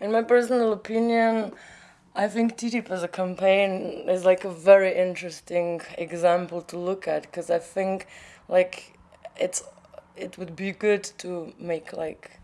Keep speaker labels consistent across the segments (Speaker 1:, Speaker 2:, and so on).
Speaker 1: in my personal opinion, I think TTIP as a campaign is like a very interesting example to look at because I think like it's it would be good to make like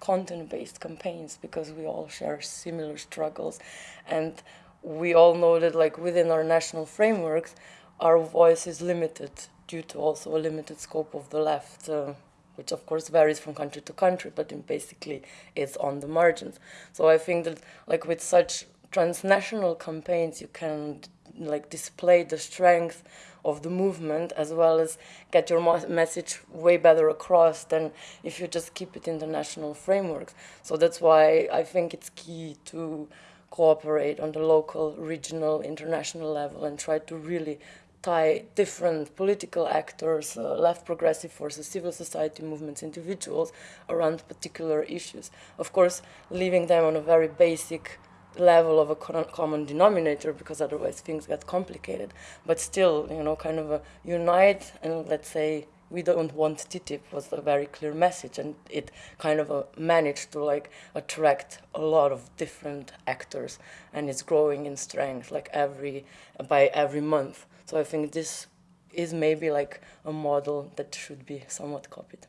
Speaker 1: content-based campaigns because we all share similar struggles. And we all know that like within our national frameworks our voice is limited due to also a limited scope of the left. Uh, which of course varies from country to country but basically it's on the margins so i think that like with such transnational campaigns you can like display the strength of the movement as well as get your message way better across than if you just keep it in the national frameworks. So that's why I think it's key to cooperate on the local, regional, international level and try to really tie different political actors, uh, left progressive forces, civil society movements, individuals around particular issues. Of course, leaving them on a very basic level of a common denominator because otherwise things get complicated. But still, you know, kind of a unite and let's say we don't want TTIP was a very clear message and it kind of uh, managed to like attract a lot of different actors and it's growing in strength like every by every month. So I think this is maybe like a model that should be somewhat copied.